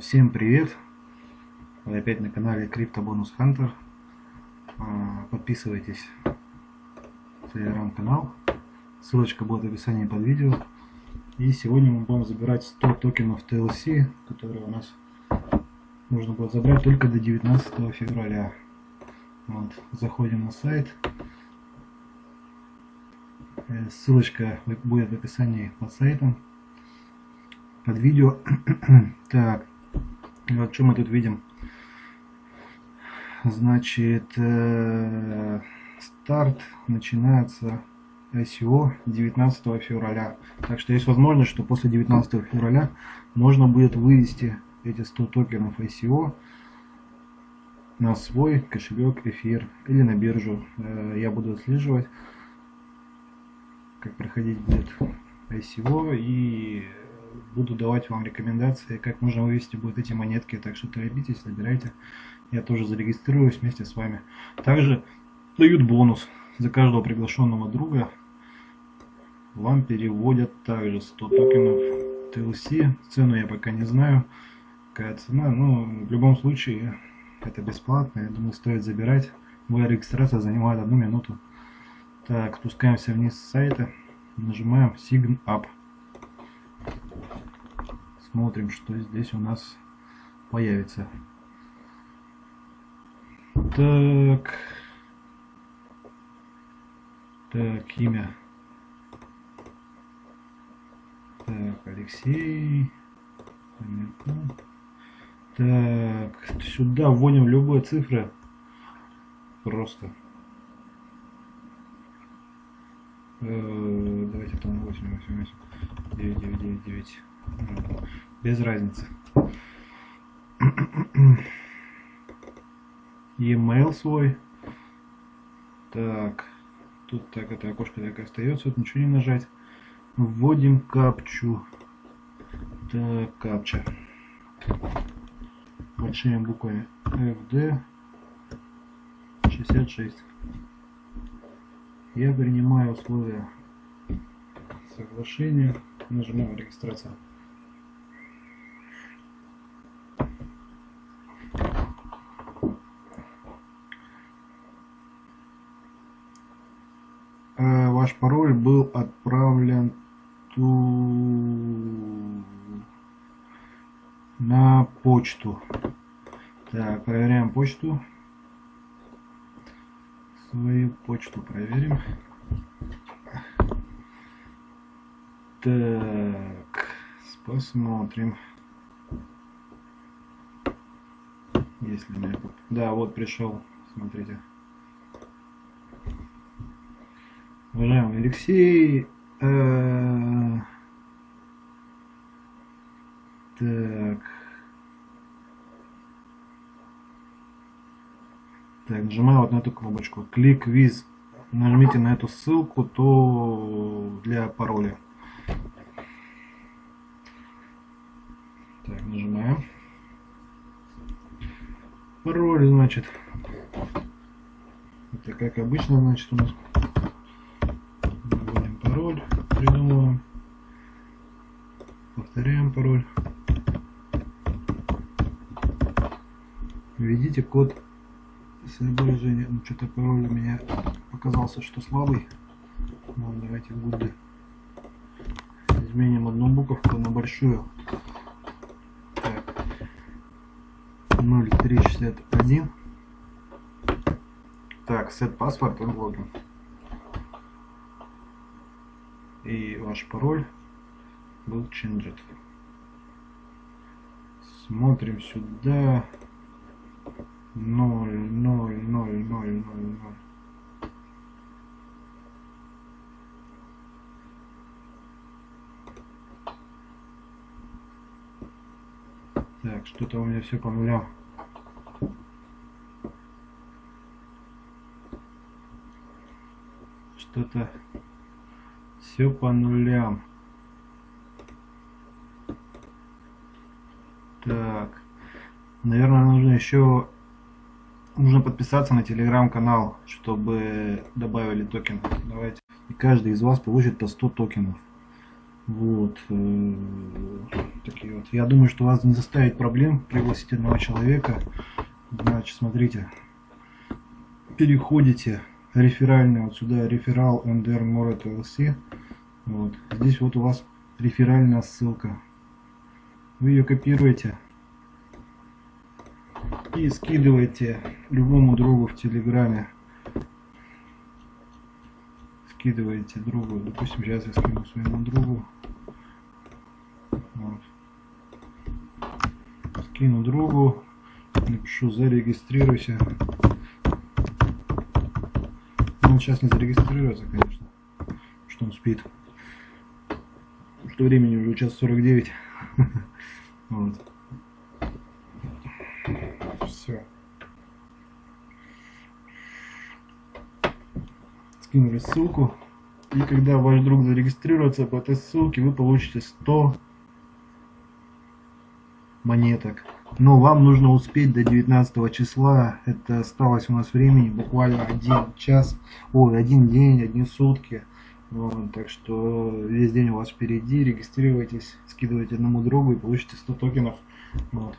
Всем привет! Вы опять на канале Crypto Bonus Hunter. А, подписывайтесь в телеграм-канал. Ссылочка будет в описании под видео. И сегодня мы будем забирать 100 токенов TLC, которые у нас нужно будет забрать только до 19 февраля. Вот. Заходим на сайт. Э, ссылочка будет в описании под сайтом под видео. так, вот что мы тут видим. Значит, э, старт начинается ICO 19 февраля. Так что есть возможность, что после 19 февраля можно будет вывести эти 100 токенов ICO на свой кошелек эфир или на биржу. Э, я буду отслеживать, как проходить будет ICO и буду давать вам рекомендации, как можно вывести будут эти монетки. Так что торопитесь, забирайте. Я тоже зарегистрируюсь вместе с вами. Также дают бонус за каждого приглашенного друга. Вам переводят также 100 токенов TLC. Цену я пока не знаю. Какая цена. Но в любом случае это бесплатно. Я думаю, стоит забирать. Моя регистрация занимает одну минуту. Так, спускаемся вниз с сайта. Нажимаем Sign Up. Смотрим, что здесь у нас появится. Так. Так, имя. Так, Алексей. Так, сюда вводим любые цифры. Просто. Э, давайте там 8, 8, 8, 9, 9, 9, 9 без разницы. E-mail свой. Так, тут так это окошко так и остается, тут ничего не нажать. Вводим капчу. Так, капча. Большими буквами FD 66. Я принимаю условия соглашения. Нажимаем регистрация. Ваш пароль был отправлен ту... на почту. Так, проверяем почту. Свою почту проверим. Так, посмотрим. Если мне... Да, вот пришел, смотрите. Уважаемый Алексей. Э, так. Так, нажимаю вот на эту кнопочку. Клик виз. Нажмите на эту ссылку, то для пароля. Так, нажимаем. Пароль, значит. Это как обычно, значит, у нас Повторяем пароль. Введите код соображения. Ну, что-то пароль у меня показался, что слабый. Ну, давайте гуды. Изменим одну буковку на большую. Так. 0361. Так, set паспорт и логин и ваш пароль был changed. Смотрим сюда. 0, 0, 0, 0, 0, 0. Так, что-то у меня все по нулям. Что-то все по нулям. Так. Наверное, нужно еще нужно подписаться на телеграм-канал, чтобы добавили токен. Давайте. И каждый из вас получит по 100 токенов. Вот. э, Такие вот. Я думаю, что вас не заставит проблем пригласить одного человека. Значит, смотрите. Переходите реферальный вот сюда, реферал MDR Moret LLC. Вот. Здесь вот у вас реферальная ссылка. Вы ее копируете и скидываете любому другу в Телеграме. Скидываете другу. Допустим, сейчас я скину своему другу. Вот. Скину другу. Напишу зарегистрируйся. Он сейчас не зарегистрируется, конечно. Что он спит. Что времени уже час 49. Вот. Все. Скинули ссылку. И когда ваш друг зарегистрируется по этой ссылке, вы получите 100 монеток. Но вам нужно успеть до 19 числа. Это осталось у нас времени буквально один час, ой, один день, одни сутки. Так что весь день у вас впереди. Регистрируйтесь, скидывайте одному другу и получите 100 токенов. Вот.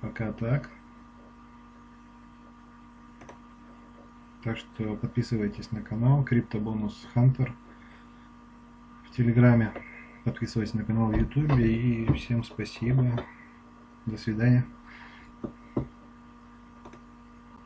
Пока так. Так что подписывайтесь на канал Криптобонус Хантер в Телеграме. Подписывайтесь на канал в Ютубе и всем спасибо. До свидания.